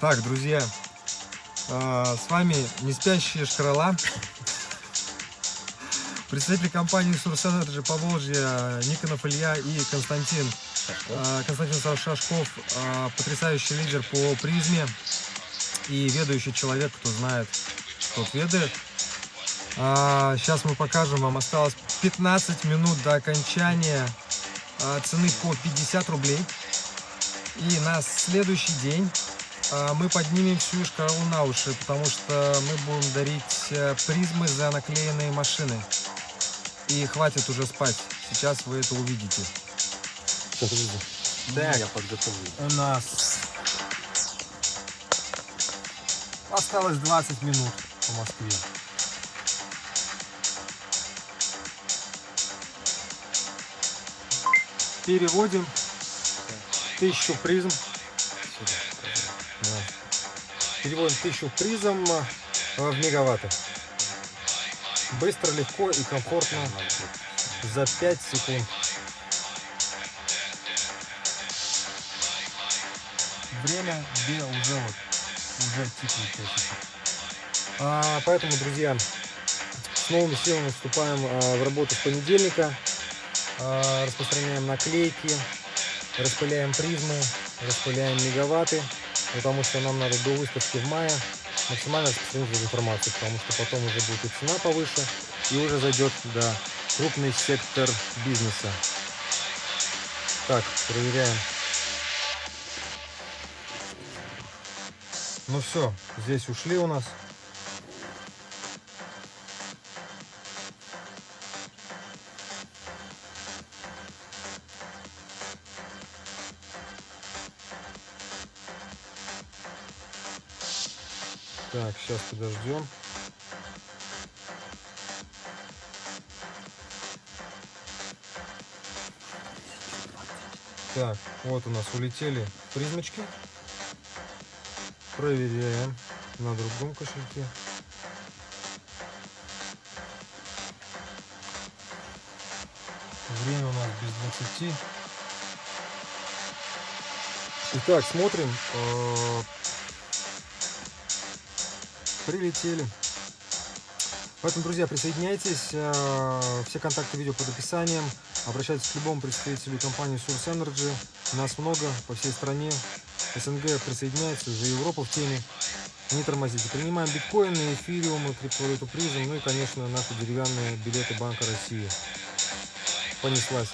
Так, друзья, а, с вами не спящие шкрола. Представители компании Source Energy Поволжья Никонов Илья и Константин. А, Константин Шашков, а, потрясающий лидер по призме и ведущий человек, кто знает, тот ведает. Сейчас мы покажем вам, осталось 15 минут до окончания цены по 50 рублей. И на следующий день а, мы поднимем всю шкалу на уши, потому что мы будем дарить э, призмы за наклеенные машины. И хватит уже спать. Сейчас вы это увидите. Я подготовлю. У нас осталось 20 минут по Москве. Переводим тысячу призм Переводим 1000 призм в мегаватты. Быстро, легко и комфортно за 5 секунд. Время где уже вот уже тикает а, Поэтому, друзья, с новыми силами вступаем а, в работу с понедельника. А, распространяем наклейки, распыляем призмы, распыляем мегаватты потому что нам надо до выставки в мае максимально распространить информацию, потому что потом уже будет и цена повыше, и уже зайдет да, крупный сектор бизнеса. Так, проверяем. Ну все, здесь ушли у нас. Так, сейчас подождем. Так, вот у нас улетели призмочки. Проверяем на другом кошельке. Время у нас без 20. Итак, смотрим. Прилетели. Поэтому, друзья, присоединяйтесь. Э, все контакты видео под описанием. Обращайтесь к любому представителю компании Source Energy. Нас много по всей стране. СНГ присоединяется, уже Европа в теме. Не тормозите. Принимаем биткоины, эфириумы, криптовалюту призм, ну и, конечно, наши деревянные билеты Банка России. Понеслась.